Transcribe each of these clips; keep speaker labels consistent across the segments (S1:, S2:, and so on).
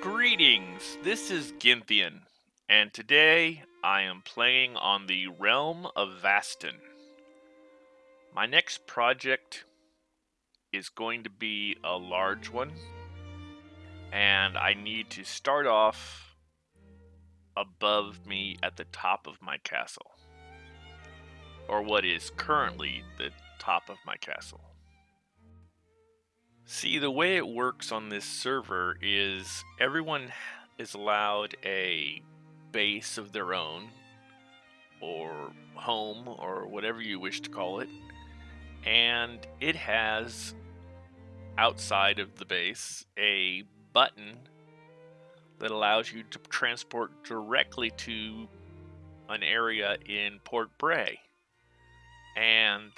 S1: Greetings, this is Gynthian, and today I am playing on the Realm of Vastin. My next project is going to be a large one, and I need to start off above me at the top of my castle, or what is currently the top of my castle. See, the way it works on this server is everyone is allowed a base of their own, or home, or whatever you wish to call it, and it has outside of the base a button that allows you to transport directly to an area in Port Bray. And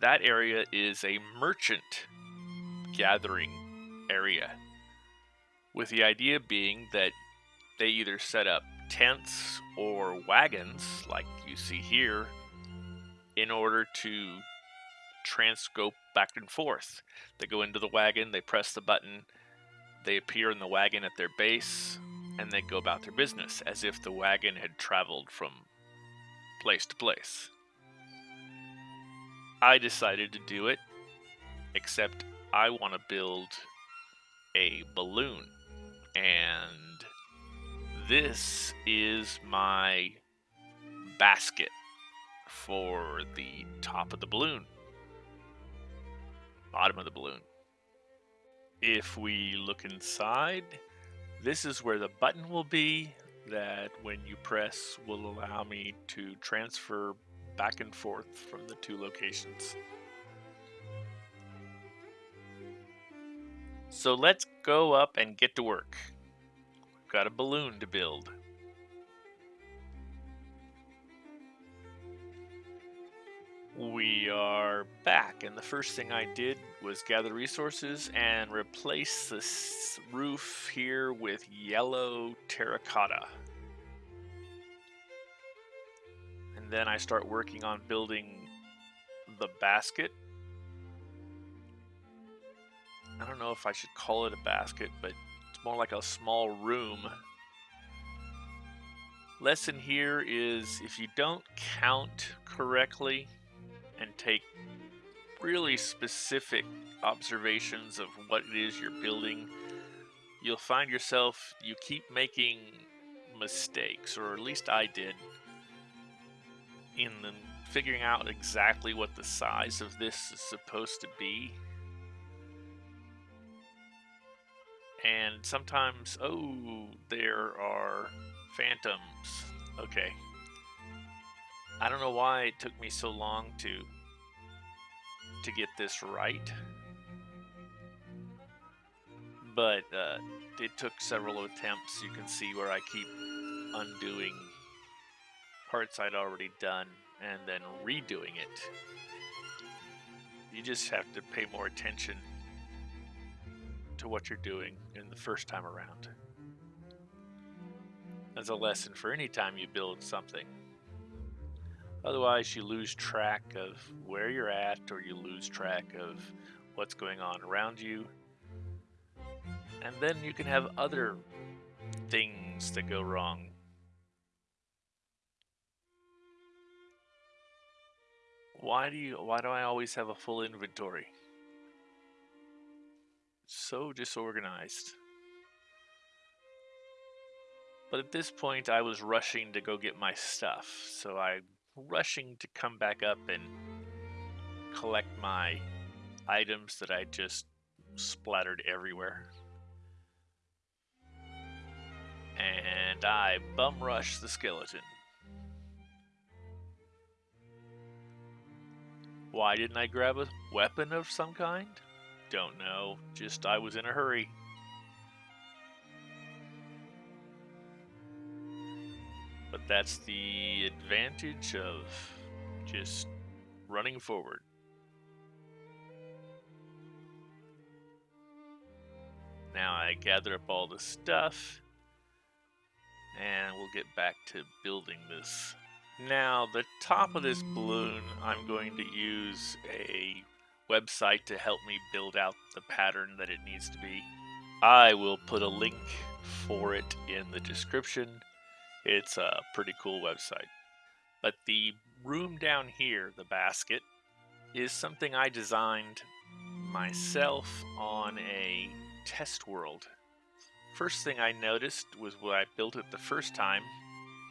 S1: that area is a merchant gathering area. With the idea being that they either set up tents or wagons, like you see here, in order to transcope back and forth. They go into the wagon, they press the button, they appear in the wagon at their base, and they go about their business as if the wagon had traveled from place to place. I decided to do it, except I want to build a balloon. And this is my basket for the top of the balloon, bottom of the balloon. If we look inside, this is where the button will be that when you press will allow me to transfer back and forth from the two locations. So let's go up and get to work. We've got a balloon to build. We are back, and the first thing I did was gather resources and replace this roof here with yellow terracotta. And then I start working on building the basket I don't know if I should call it a basket, but it's more like a small room. Lesson here is if you don't count correctly and take really specific observations of what it is you're building, you'll find yourself, you keep making mistakes, or at least I did, in the, figuring out exactly what the size of this is supposed to be And sometimes, oh, there are phantoms. Okay. I don't know why it took me so long to to get this right. But uh, it took several attempts. You can see where I keep undoing parts I'd already done and then redoing it. You just have to pay more attention to what you're doing in the first time around. As a lesson for any time you build something. Otherwise, you lose track of where you're at or you lose track of what's going on around you. And then you can have other things that go wrong. Why do you why do I always have a full inventory? So disorganized. But at this point, I was rushing to go get my stuff, so I'm rushing to come back up and collect my items that I just splattered everywhere. And I bum rush the skeleton. Why didn't I grab a weapon of some kind? Don't know. Just I was in a hurry. But that's the advantage of just running forward. Now I gather up all the stuff and we'll get back to building this. Now the top of this balloon I'm going to use a website to help me build out the pattern that it needs to be. I will put a link for it in the description. It's a pretty cool website. But the room down here, the basket, is something I designed myself on a test world. First thing I noticed was when I built it the first time,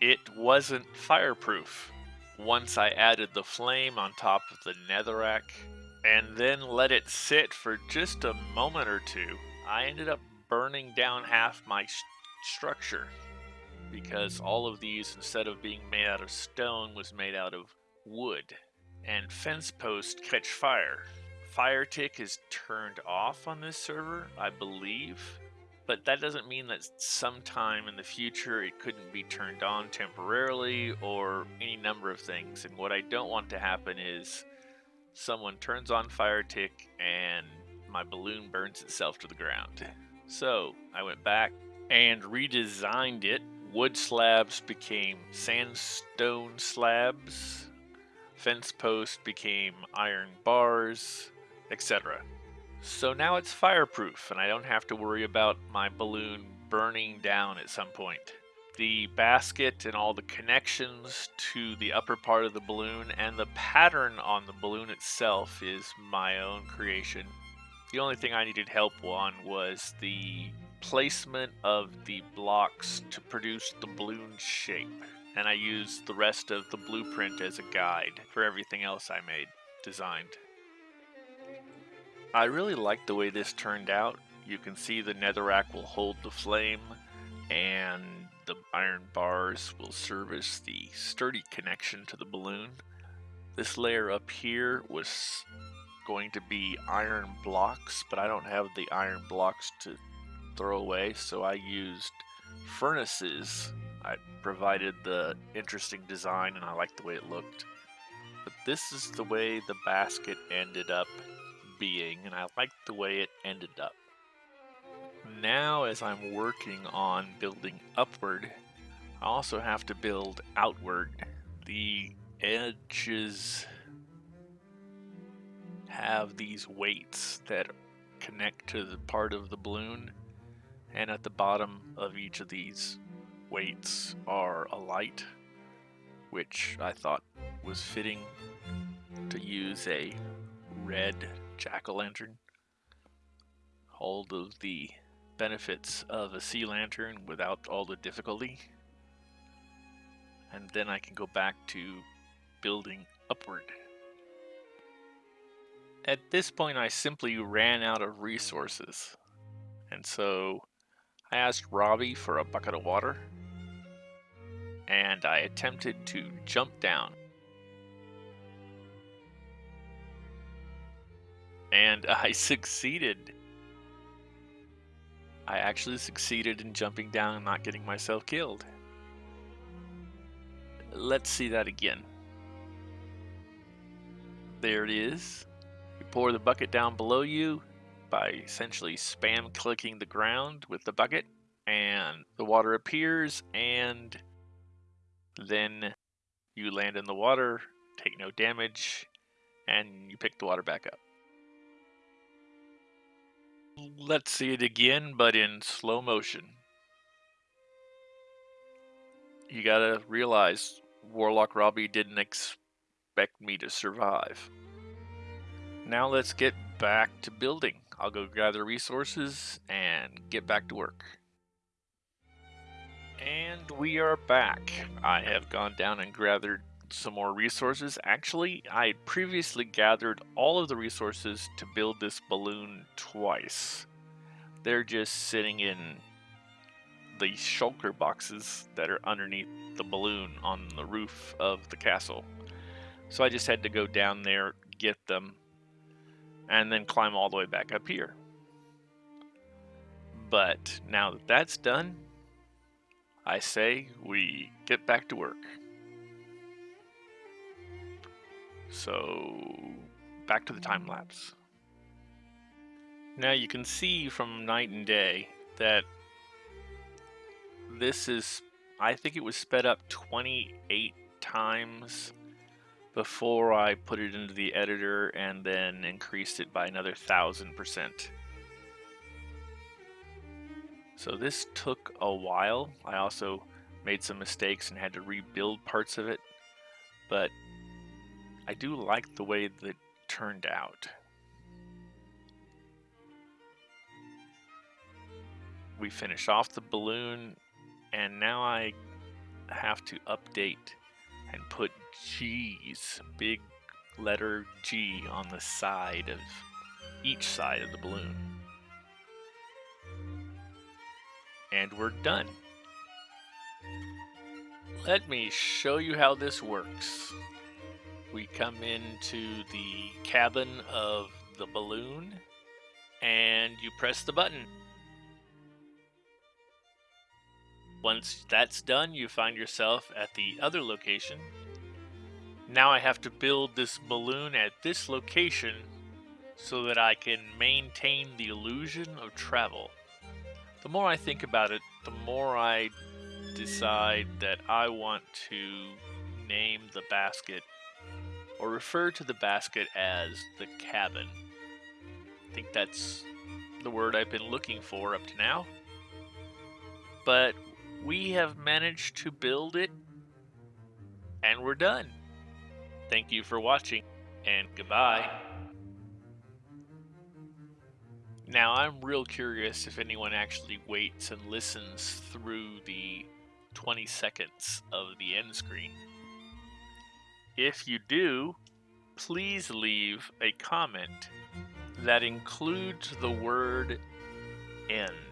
S1: it wasn't fireproof. Once I added the flame on top of the netherrack and then let it sit for just a moment or two, I ended up burning down half my structure because all of these, instead of being made out of stone, was made out of wood. And fence posts catch fire. Fire tick is turned off on this server, I believe, but that doesn't mean that sometime in the future it couldn't be turned on temporarily or any number of things. And what I don't want to happen is someone turns on fire tick and my balloon burns itself to the ground. So I went back and redesigned it. Wood slabs became sandstone slabs. Fence posts became iron bars, etc. So now it's fireproof and I don't have to worry about my balloon burning down at some point. The basket and all the connections to the upper part of the balloon and the pattern on the balloon itself is my own creation. The only thing I needed help on was the placement of the blocks to produce the balloon shape. And I used the rest of the blueprint as a guide for everything else I made, designed. I really like the way this turned out. You can see the netherrack will hold the flame and the iron bars will service the sturdy connection to the balloon. This layer up here was going to be iron blocks, but I don't have the iron blocks to throw away, so I used furnaces. I provided the interesting design and I liked the way it looked. But this is the way the basket ended up being, and I like the way it ended up. Now, as I'm working on building upward, I also have to build outward. The edges have these weights that connect to the part of the balloon, and at the bottom of each of these weights are a light, which I thought was fitting to use a red jack-o'-lantern. All of the benefits of a sea lantern without all the difficulty. And then I can go back to building upward. At this point I simply ran out of resources. And so I asked Robbie for a bucket of water. And I attempted to jump down. and I succeeded. I actually succeeded in jumping down and not getting myself killed. Let's see that again. There it is. You pour the bucket down below you by essentially spam clicking the ground with the bucket and the water appears and then you land in the water, take no damage, and you pick the water back up. Let's see it again, but in slow motion. You gotta realize Warlock Robbie didn't expect me to survive. Now let's get back to building. I'll go gather resources and get back to work. And we are back. I have gone down and gathered some more resources. Actually, I had previously gathered all of the resources to build this balloon twice. They're just sitting in the shulker boxes that are underneath the balloon on the roof of the castle. So I just had to go down there, get them, and then climb all the way back up here. But now that that's done, I say we get back to work. So back to the time lapse. Now you can see from night and day that this is, I think it was sped up 28 times before I put it into the editor and then increased it by another thousand percent. So this took a while. I also made some mistakes and had to rebuild parts of it, but I do like the way that turned out. We finish off the balloon and now I have to update and put G's, big letter G on the side of each side of the balloon. And we're done. Let me show you how this works. We come into the cabin of the balloon and you press the button. Once that's done, you find yourself at the other location. Now I have to build this balloon at this location so that I can maintain the illusion of travel. The more I think about it, the more I decide that I want to name the basket or refer to the basket as the cabin. I think that's the word I've been looking for up to now. But we have managed to build it and we're done. Thank you for watching and goodbye. Now I'm real curious if anyone actually waits and listens through the 20 seconds of the end screen. If you do, please leave a comment that includes the word end.